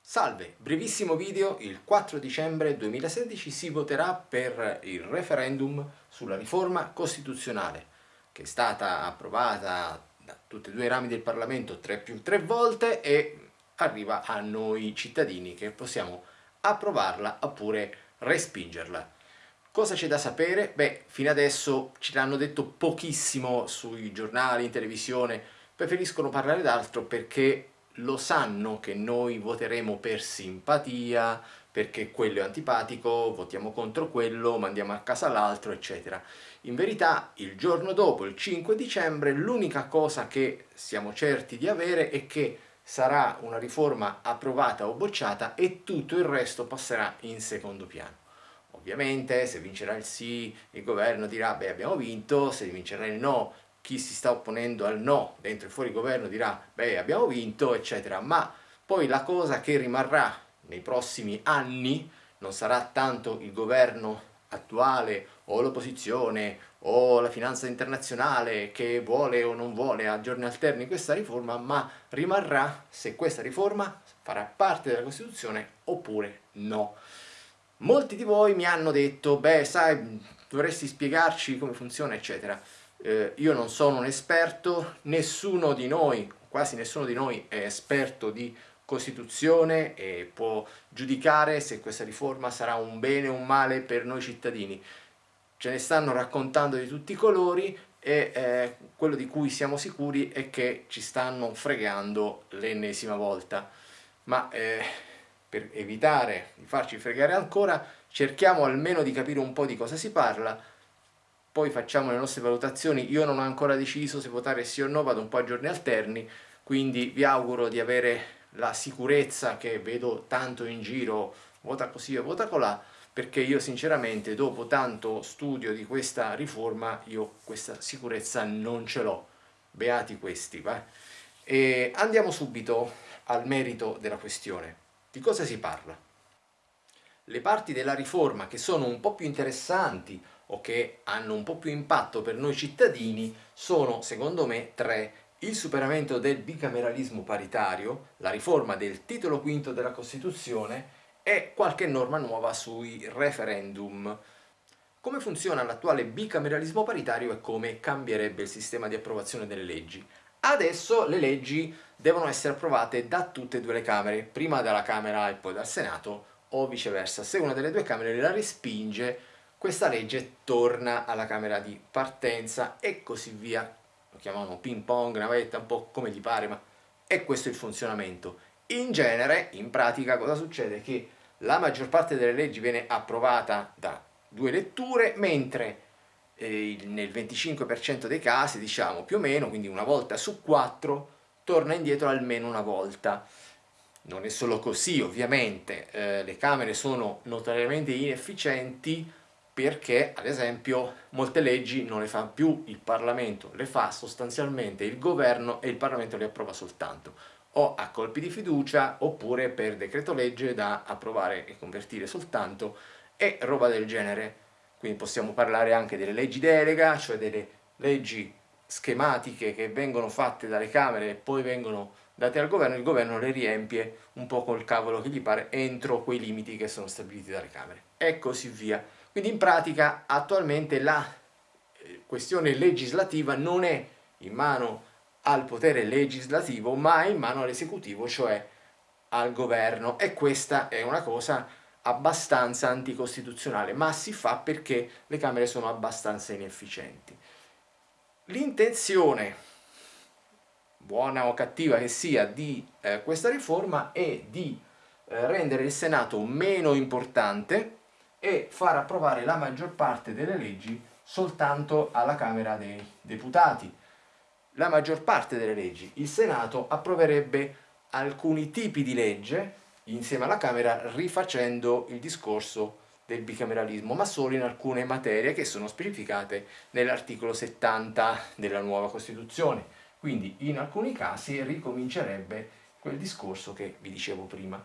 Salve, brevissimo video, il 4 dicembre 2016 si voterà per il referendum sulla riforma costituzionale che è stata approvata da tutti e due i rami del Parlamento 3 più 3 volte e arriva a noi cittadini che possiamo approvarla oppure respingerla. Cosa c'è da sapere? Beh, fino adesso ci l'hanno detto pochissimo sui giornali, in televisione, preferiscono parlare d'altro perché lo sanno che noi voteremo per simpatia, perché quello è antipatico, votiamo contro quello, mandiamo a casa l'altro, eccetera. In verità, il giorno dopo, il 5 dicembre, l'unica cosa che siamo certi di avere è che sarà una riforma approvata o bocciata e tutto il resto passerà in secondo piano. Ovviamente se vincerà il sì il governo dirà beh abbiamo vinto, se vincerà il no chi si sta opponendo al no dentro e fuori governo dirà beh abbiamo vinto eccetera ma poi la cosa che rimarrà nei prossimi anni non sarà tanto il governo attuale o l'opposizione o la finanza internazionale che vuole o non vuole a giorni alterni questa riforma ma rimarrà se questa riforma farà parte della Costituzione oppure no. Molti di voi mi hanno detto beh sai dovresti spiegarci come funziona eccetera eh, io non sono un esperto, nessuno di noi, quasi nessuno di noi è esperto di Costituzione e può giudicare se questa riforma sarà un bene o un male per noi cittadini. Ce ne stanno raccontando di tutti i colori e eh, quello di cui siamo sicuri è che ci stanno fregando l'ennesima volta. Ma eh, per evitare di farci fregare ancora, cerchiamo almeno di capire un po' di cosa si parla, poi facciamo le nostre valutazioni, io non ho ancora deciso se votare sì o no, vado un po' a giorni alterni, quindi vi auguro di avere la sicurezza che vedo tanto in giro, vota così o vota colà, perché io sinceramente dopo tanto studio di questa riforma io questa sicurezza non ce l'ho, beati questi, va? E andiamo subito al merito della questione. Di cosa si parla? Le parti della riforma che sono un po' più interessanti o che hanno un po' più impatto per noi cittadini sono, secondo me, tre. Il superamento del bicameralismo paritario, la riforma del titolo quinto della Costituzione e qualche norma nuova sui referendum. Come funziona l'attuale bicameralismo paritario e come cambierebbe il sistema di approvazione delle leggi? Adesso le leggi devono essere approvate da tutte e due le Camere, prima dalla Camera e poi dal Senato, o viceversa. Se una delle due Camere la respinge, questa legge torna alla camera di partenza e così via. Lo chiamano ping pong, navetta, un po' come gli pare, ma è questo il funzionamento. In genere, in pratica, cosa succede? Che la maggior parte delle leggi viene approvata da due letture, mentre eh, nel 25% dei casi, diciamo più o meno, quindi una volta su quattro, torna indietro almeno una volta. Non è solo così, ovviamente, eh, le Camere sono notoriamente inefficienti, perché ad esempio molte leggi non le fa più il Parlamento, le fa sostanzialmente il governo e il Parlamento le approva soltanto o a colpi di fiducia oppure per decreto legge da approvare e convertire soltanto e roba del genere. Quindi possiamo parlare anche delle leggi delega, cioè delle leggi schematiche che vengono fatte dalle Camere e poi vengono date al governo, il governo le riempie un po' col cavolo che gli pare entro quei limiti che sono stabiliti dalle Camere e così via. Quindi in pratica attualmente la eh, questione legislativa non è in mano al potere legislativo ma in mano all'esecutivo, cioè al governo e questa è una cosa abbastanza anticostituzionale, ma si fa perché le Camere sono abbastanza inefficienti. L'intenzione, buona o cattiva che sia, di eh, questa riforma è di eh, rendere il Senato meno importante, e far approvare la maggior parte delle leggi soltanto alla Camera dei Deputati. La maggior parte delle leggi. Il Senato approverebbe alcuni tipi di legge insieme alla Camera rifacendo il discorso del bicameralismo, ma solo in alcune materie che sono specificate nell'articolo 70 della nuova Costituzione. Quindi in alcuni casi ricomincerebbe quel discorso che vi dicevo prima.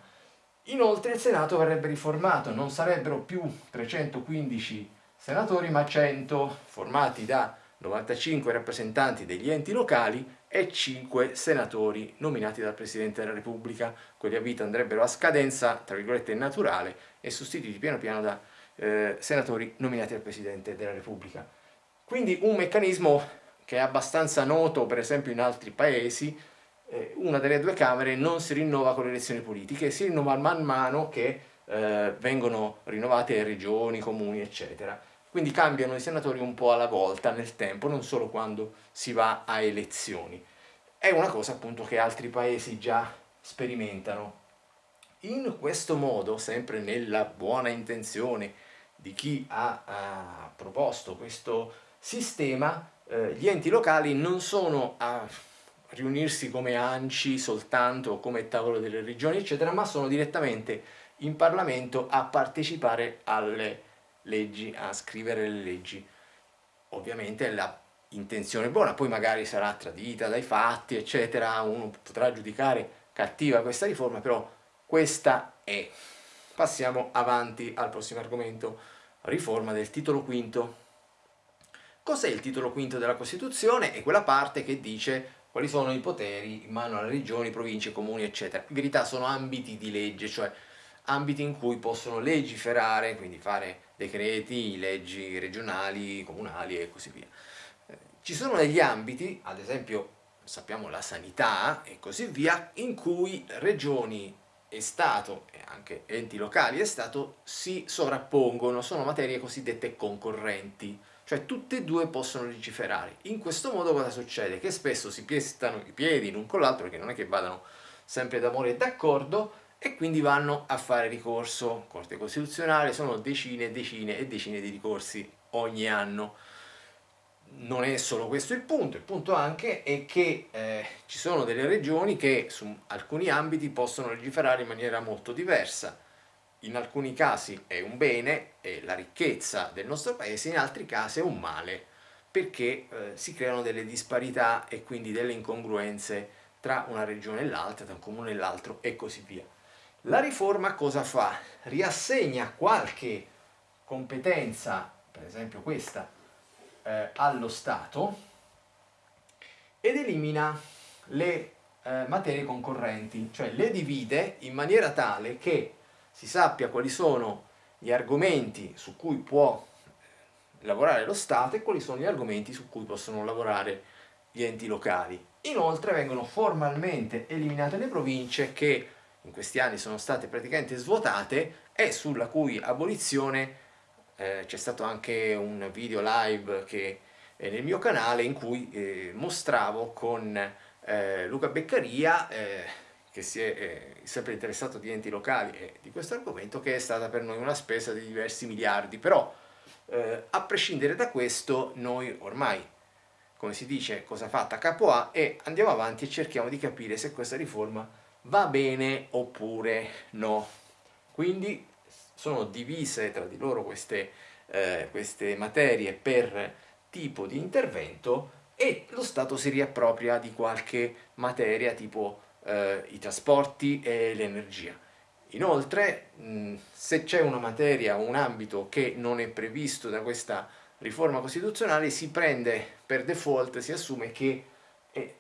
Inoltre il Senato verrebbe riformato, non sarebbero più 315 senatori ma 100 formati da 95 rappresentanti degli enti locali e 5 senatori nominati dal Presidente della Repubblica. Quelli a vita andrebbero a scadenza, tra virgolette, naturale e sostituiti piano piano da eh, senatori nominati dal Presidente della Repubblica. Quindi un meccanismo che è abbastanza noto per esempio in altri paesi, eh, una delle due Camere non si rinnova con le elezioni politiche, si rinnova man mano che eh, vengono rinnovate regioni, comuni, eccetera. Quindi cambiano i senatori un po' alla volta nel tempo, non solo quando si va a elezioni. È una cosa appunto che altri paesi già sperimentano. In questo modo, sempre nella buona intenzione di chi ha, ha proposto questo sistema, eh, gli enti locali non sono a riunirsi come ANCI soltanto, come tavolo delle regioni, eccetera, ma sono direttamente in Parlamento a partecipare alle leggi, a scrivere le leggi. Ovviamente la intenzione buona, poi magari sarà tradita dai fatti, eccetera, uno potrà giudicare cattiva questa riforma, però questa è. Passiamo avanti al prossimo argomento, riforma del titolo quinto. Cos'è il titolo quinto della Costituzione? È quella parte che dice quali sono i poteri in mano alle regioni, province, comuni, eccetera. In verità sono ambiti di legge, cioè ambiti in cui possono legiferare, quindi fare decreti, leggi regionali, comunali e così via. Eh, ci sono degli ambiti, ad esempio sappiamo la sanità e così via, in cui regioni e Stato e anche enti locali e Stato si sovrappongono, sono materie cosiddette concorrenti, cioè tutte e due possono legiferare. In questo modo cosa succede? Che spesso si pestano i piedi l'un con l'altro, perché non è che vadano sempre d'amore e d'accordo, e quindi vanno a fare ricorso. Corte Costituzionale sono decine e decine e decine di ricorsi ogni anno. Non è solo questo il punto, il punto anche è che eh, ci sono delle regioni che su alcuni ambiti possono legiferare in maniera molto diversa. In alcuni casi è un bene, è la ricchezza del nostro paese, in altri casi è un male, perché eh, si creano delle disparità e quindi delle incongruenze tra una regione e l'altra, tra un comune e l'altro e così via. La riforma cosa fa? Riassegna qualche competenza, per esempio questa, eh, allo Stato ed elimina le eh, materie concorrenti, cioè le divide in maniera tale che si sappia quali sono gli argomenti su cui può lavorare lo Stato e quali sono gli argomenti su cui possono lavorare gli enti locali. Inoltre vengono formalmente eliminate le province che in questi anni sono state praticamente svuotate e sulla cui abolizione eh, c'è stato anche un video live che è nel mio canale in cui eh, mostravo con eh, Luca Beccaria eh, che si è eh, sempre interessato di enti locali e di questo argomento che è stata per noi una spesa di diversi miliardi. Però eh, a prescindere da questo noi ormai come si dice cosa fatta? Capo A e andiamo avanti e cerchiamo di capire se questa riforma va bene oppure no. Quindi sono divise tra di loro queste, eh, queste materie per tipo di intervento e lo Stato si riappropria di qualche materia tipo eh, i trasporti e l'energia. Inoltre, mh, se c'è una materia o un ambito che non è previsto da questa riforma costituzionale, si prende per default, si assume che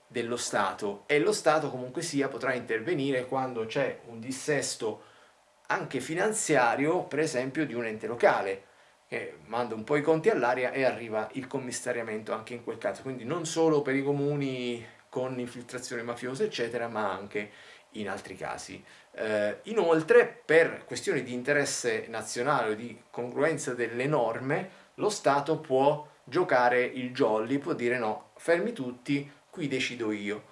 dello Stato e lo Stato comunque sia potrà intervenire quando c'è un dissesto anche finanziario per esempio di un ente locale che manda un po' i conti all'aria e arriva il commissariamento anche in quel caso quindi non solo per i comuni con infiltrazione mafiosa eccetera ma anche in altri casi. Eh, inoltre per questioni di interesse nazionale o di congruenza delle norme lo Stato può giocare il jolly, può dire no, fermi tutti, qui decido io.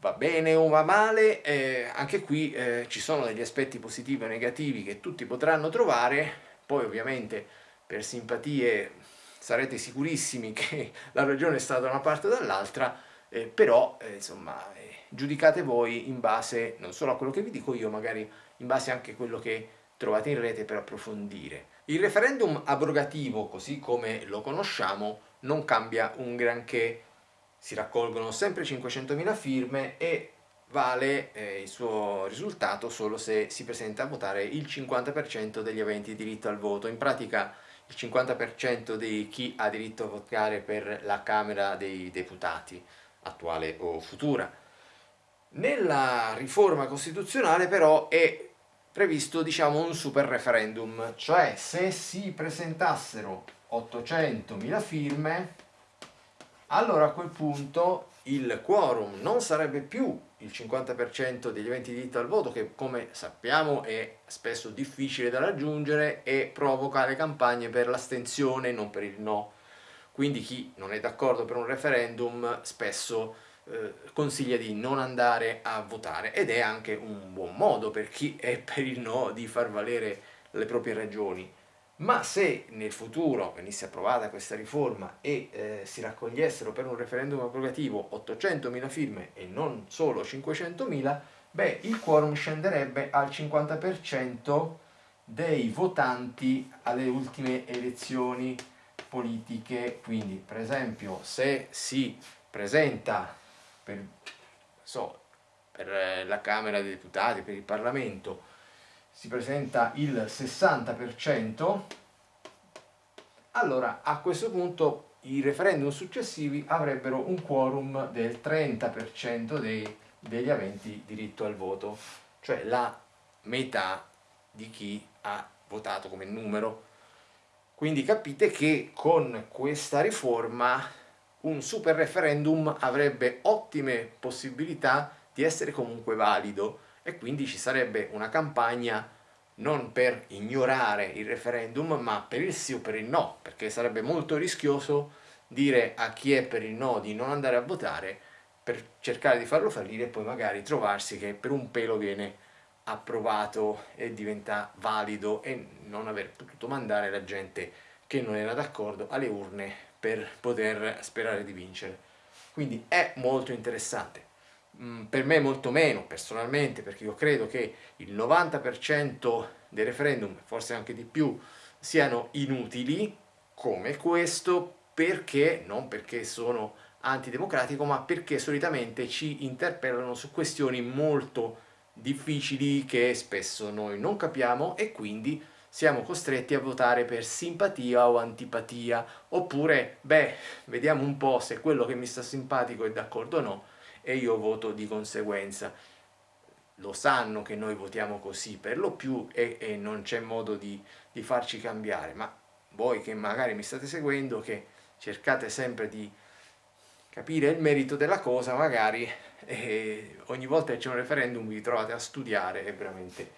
Va bene o va male, eh, anche qui eh, ci sono degli aspetti positivi o negativi che tutti potranno trovare, poi ovviamente per simpatie sarete sicurissimi che la ragione è stata da una parte o dall'altra, eh, però eh, insomma eh, giudicate voi in base non solo a quello che vi dico io, magari in base anche a quello che trovate in rete per approfondire. Il referendum abrogativo, così come lo conosciamo, non cambia un granché si raccolgono sempre 500.000 firme e vale eh, il suo risultato solo se si presenta a votare il 50% degli aventi diritto al voto. In pratica il 50% di chi ha diritto a votare per la Camera dei Deputati, attuale o futura. Nella riforma costituzionale però è previsto diciamo un super referendum, cioè se si presentassero 800.000 firme, allora a quel punto il quorum non sarebbe più il 50% degli aventi diritto al voto, che come sappiamo è spesso difficile da raggiungere e provoca le campagne per l'astensione, non per il no. Quindi chi non è d'accordo per un referendum spesso eh, consiglia di non andare a votare ed è anche un buon modo per chi è per il no di far valere le proprie ragioni ma se nel futuro venisse approvata questa riforma e eh, si raccogliessero per un referendum abrogativo 800.000 firme e non solo 500.000, beh, il quorum scenderebbe al 50% dei votanti alle ultime elezioni politiche, quindi per esempio se si presenta per, so, per eh, la Camera dei Deputati, per il Parlamento, si presenta il 60%, allora a questo punto i referendum successivi avrebbero un quorum del 30% dei, degli aventi diritto al voto, cioè la metà di chi ha votato come numero. Quindi capite che con questa riforma un super referendum avrebbe ottime possibilità di essere comunque valido e quindi ci sarebbe una campagna non per ignorare il referendum ma per il sì o per il no perché sarebbe molto rischioso dire a chi è per il no di non andare a votare per cercare di farlo fallire e poi magari trovarsi che per un pelo viene approvato e diventa valido e non aver potuto mandare la gente che non era d'accordo alle urne per poter sperare di vincere. Quindi è molto interessante. Mm, per me molto meno personalmente perché io credo che il 90% dei referendum, forse anche di più, siano inutili come questo perché, non perché sono antidemocratico, ma perché solitamente ci interpellano su questioni molto difficili che spesso noi non capiamo e quindi siamo costretti a votare per simpatia o antipatia, oppure, beh, vediamo un po' se quello che mi sta simpatico è d'accordo o no, e io voto di conseguenza. Lo sanno che noi votiamo così per lo più e, e non c'è modo di, di farci cambiare, ma voi che magari mi state seguendo, che cercate sempre di capire il merito della cosa, magari eh, ogni volta che c'è un referendum vi trovate a studiare e veramente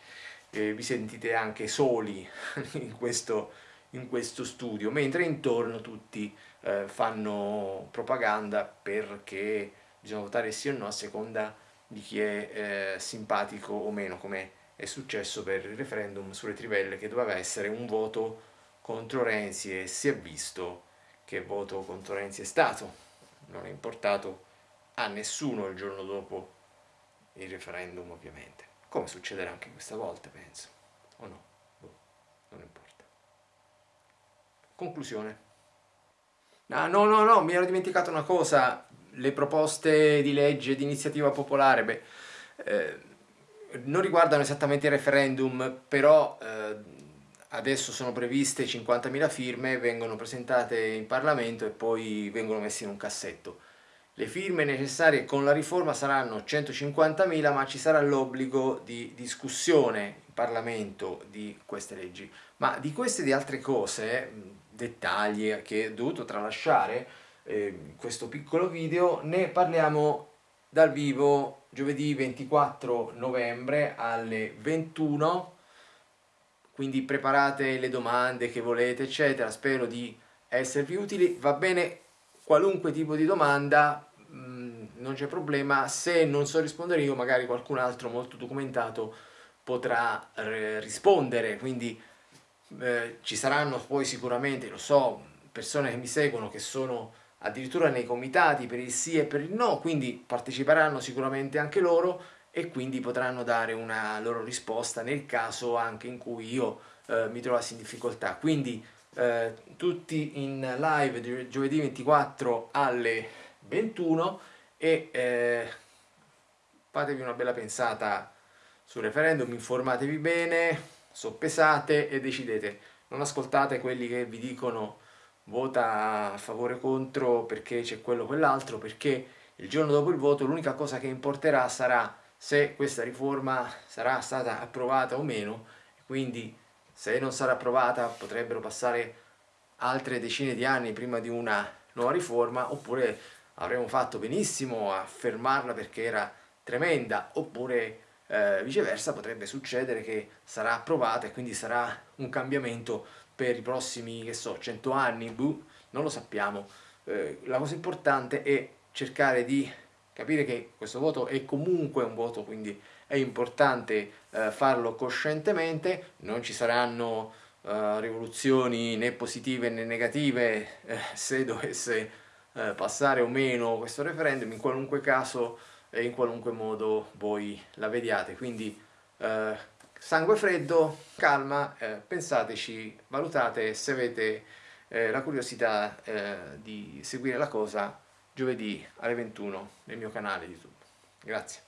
eh, vi sentite anche soli in questo, in questo studio, mentre intorno tutti eh, fanno propaganda perché bisogna votare sì o no a seconda di chi è eh, simpatico o meno, come è successo per il referendum sulle trivelle che doveva essere un voto contro Renzi e si è visto che voto contro Renzi è stato. Non è importato a nessuno il giorno dopo il referendum ovviamente, come succederà anche questa volta penso, o no? Boh, non importa. Conclusione. Ah, no, no, no, mi ero dimenticato una cosa, le proposte di legge di iniziativa popolare, beh, eh, non riguardano esattamente il referendum, però eh, adesso sono previste 50.000 firme, vengono presentate in Parlamento e poi vengono messe in un cassetto. Le firme necessarie con la riforma saranno 150.000 ma ci sarà l'obbligo di discussione in Parlamento di queste leggi. Ma di queste e di altre cose, dettagli che ho dovuto tralasciare, eh, questo piccolo video, ne parliamo dal vivo giovedì 24 novembre alle 21, quindi preparate le domande che volete eccetera, spero di esservi utili, va bene qualunque tipo di domanda, mm, non c'è problema, se non so rispondere io magari qualcun altro molto documentato potrà eh, rispondere, quindi eh, ci saranno poi sicuramente, lo so, persone che mi seguono che sono addirittura nei comitati per il sì e per il no, quindi parteciperanno sicuramente anche loro e quindi potranno dare una loro risposta nel caso anche in cui io eh, mi trovassi in difficoltà. Quindi eh, tutti in live giovedì 24 alle 21 e eh, fatevi una bella pensata sul referendum, informatevi bene, soppesate e decidete. Non ascoltate quelli che vi dicono vota a favore o contro perché c'è quello o quell'altro, perché il giorno dopo il voto l'unica cosa che importerà sarà se questa riforma sarà stata approvata o meno, quindi se non sarà approvata potrebbero passare altre decine di anni prima di una nuova riforma, oppure avremmo fatto benissimo a fermarla perché era tremenda, oppure eh, viceversa potrebbe succedere che sarà approvata e quindi sarà un cambiamento per i prossimi, che so, 100 anni, buh, non lo sappiamo. Eh, la cosa importante è cercare di capire che questo voto è comunque un voto, quindi è importante eh, farlo coscientemente, non ci saranno eh, rivoluzioni né positive né negative eh, se dovesse eh, passare o meno questo referendum, in qualunque caso e in qualunque modo voi la vediate, quindi eh, sangue freddo, calma, eh, pensateci, valutate se avete la curiosità di seguire la cosa giovedì alle 21 nel mio canale YouTube. Grazie.